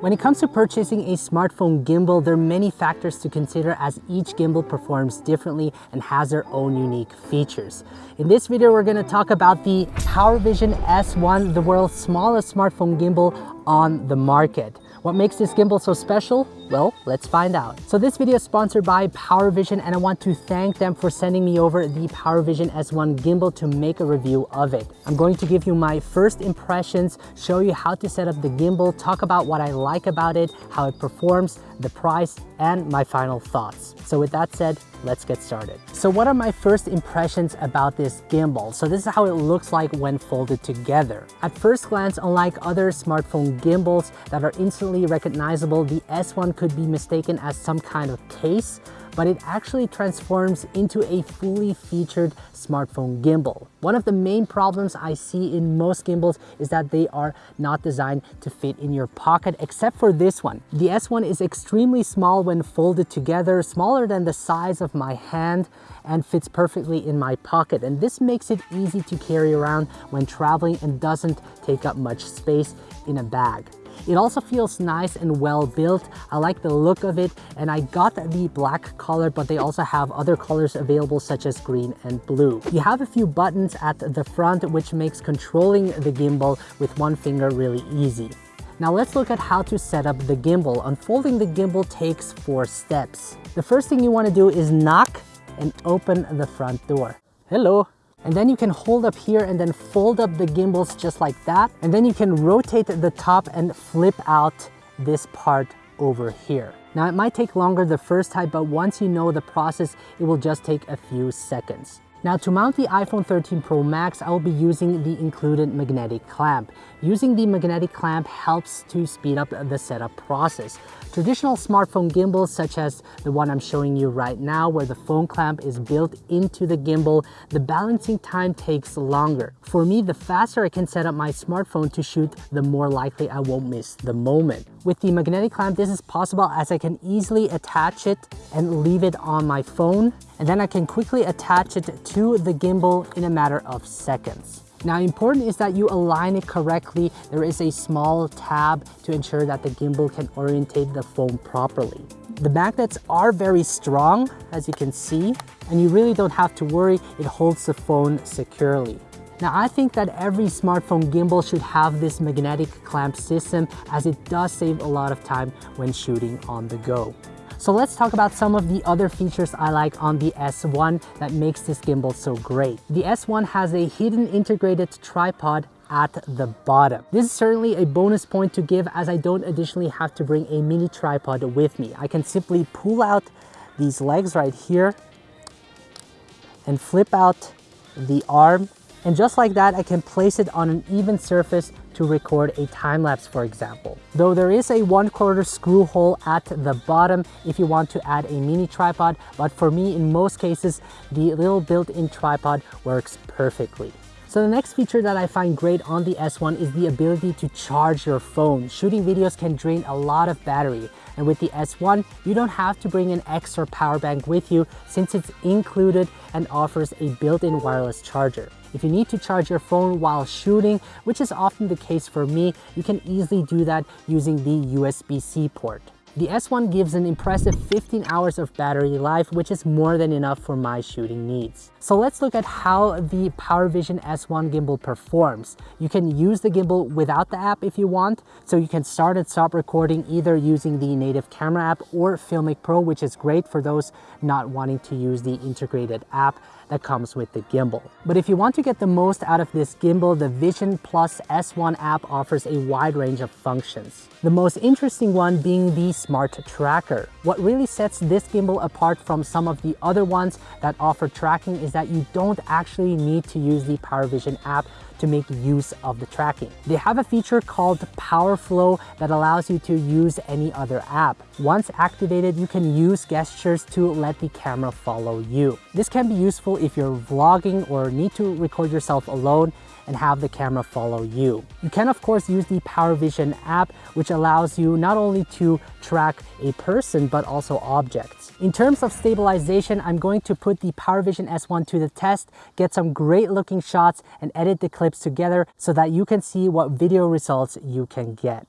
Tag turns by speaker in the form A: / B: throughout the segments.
A: When it comes to purchasing a smartphone gimbal, there are many factors to consider as each gimbal performs differently and has their own unique features. In this video, we're gonna talk about the PowerVision S1, the world's smallest smartphone gimbal on the market. What makes this gimbal so special? Well, let's find out. So this video is sponsored by PowerVision and I want to thank them for sending me over the PowerVision S1 gimbal to make a review of it. I'm going to give you my first impressions, show you how to set up the gimbal, talk about what I like about it, how it performs, the price, and my final thoughts. So with that said, let's get started. So what are my first impressions about this gimbal? So this is how it looks like when folded together. At first glance, unlike other smartphone gimbals that are instantly recognizable, the S1 could be mistaken as some kind of case, but it actually transforms into a fully featured smartphone gimbal. One of the main problems I see in most gimbals is that they are not designed to fit in your pocket, except for this one. The S1 is extremely small when folded together, smaller than the size of my hand, and fits perfectly in my pocket. And this makes it easy to carry around when traveling and doesn't take up much space in a bag. It also feels nice and well built. I like the look of it and I got the black color, but they also have other colors available such as green and blue. You have a few buttons at the front which makes controlling the gimbal with one finger really easy. Now let's look at how to set up the gimbal. Unfolding the gimbal takes four steps. The first thing you want to do is knock and open the front door. Hello. And then you can hold up here and then fold up the gimbals just like that. And then you can rotate the top and flip out this part over here. Now it might take longer the first time, but once you know the process, it will just take a few seconds. Now to mount the iPhone 13 Pro Max, I will be using the included magnetic clamp. Using the magnetic clamp helps to speed up the setup process. Traditional smartphone gimbals such as the one I'm showing you right now where the phone clamp is built into the gimbal, the balancing time takes longer. For me, the faster I can set up my smartphone to shoot, the more likely I won't miss the moment. With the magnetic clamp, this is possible as I can easily attach it and leave it on my phone and then I can quickly attach it to the gimbal in a matter of seconds. Now important is that you align it correctly. There is a small tab to ensure that the gimbal can orientate the phone properly. The magnets are very strong, as you can see, and you really don't have to worry, it holds the phone securely. Now I think that every smartphone gimbal should have this magnetic clamp system as it does save a lot of time when shooting on the go. So let's talk about some of the other features I like on the S1 that makes this gimbal so great. The S1 has a hidden integrated tripod at the bottom. This is certainly a bonus point to give as I don't additionally have to bring a mini tripod with me. I can simply pull out these legs right here and flip out the arm and just like that I can place it on an even surface to record a time lapse, for example. Though there is a one quarter screw hole at the bottom if you want to add a mini tripod, but for me, in most cases, the little built-in tripod works perfectly. So the next feature that I find great on the S1 is the ability to charge your phone. Shooting videos can drain a lot of battery. And with the S1, you don't have to bring an extra power bank with you since it's included and offers a built-in wireless charger. If you need to charge your phone while shooting, which is often the case for me, you can easily do that using the USB-C port. The S1 gives an impressive 15 hours of battery life, which is more than enough for my shooting needs. So let's look at how the PowerVision S1 gimbal performs. You can use the gimbal without the app if you want, so you can start and stop recording either using the native camera app or Filmic Pro, which is great for those not wanting to use the integrated app that comes with the gimbal. But if you want to get the most out of this gimbal, the Vision Plus S1 app offers a wide range of functions. The most interesting one being the Smart Tracker. What really sets this gimbal apart from some of the other ones that offer tracking is that you don't actually need to use the PowerVision app to make use of the tracking. They have a feature called PowerFlow that allows you to use any other app. Once activated, you can use gestures to let the camera follow you. This can be useful if you're vlogging or need to record yourself alone and have the camera follow you. You can of course use the PowerVision app, which allows you not only to track a person, but also objects. In terms of stabilization, I'm going to put the PowerVision S1 to the test, get some great looking shots and edit the clips together so that you can see what video results you can get.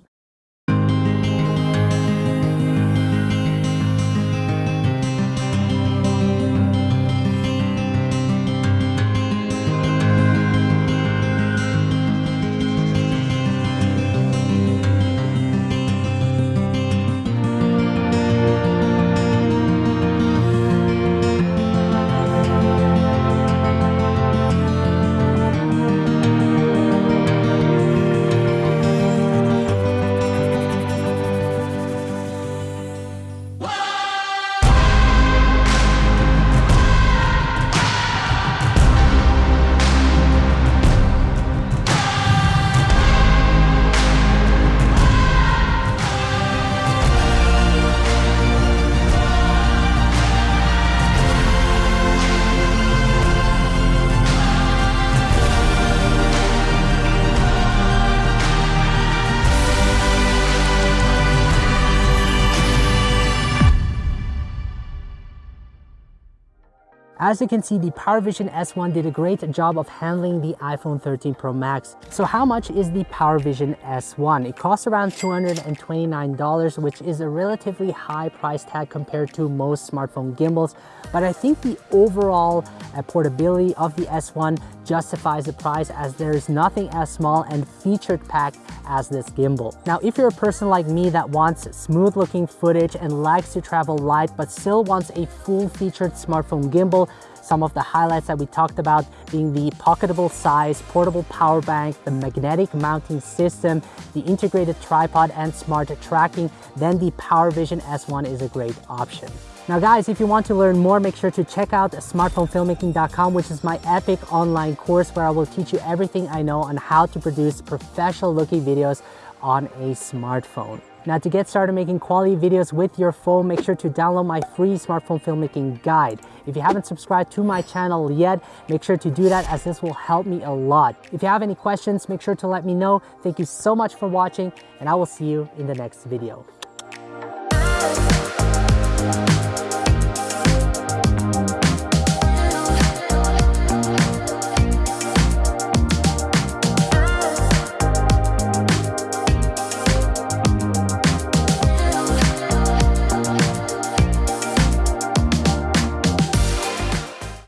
A: As you can see, the PowerVision S1 did a great job of handling the iPhone 13 Pro Max. So how much is the PowerVision S1? It costs around $229, which is a relatively high price tag compared to most smartphone gimbals, but I think the overall uh, portability of the S1 justifies the price as there is nothing as small and featured packed as this gimbal. Now, if you're a person like me that wants smooth looking footage and likes to travel light but still wants a full featured smartphone gimbal, some of the highlights that we talked about being the pocketable size, portable power bank, the magnetic mounting system, the integrated tripod and smart tracking, then the PowerVision S1 is a great option. Now guys, if you want to learn more, make sure to check out smartphonefilmmaking.com, which is my epic online course where I will teach you everything I know on how to produce professional looking videos on a smartphone. Now to get started making quality videos with your phone, make sure to download my free smartphone filmmaking guide. If you haven't subscribed to my channel yet, make sure to do that as this will help me a lot. If you have any questions, make sure to let me know. Thank you so much for watching and I will see you in the next video.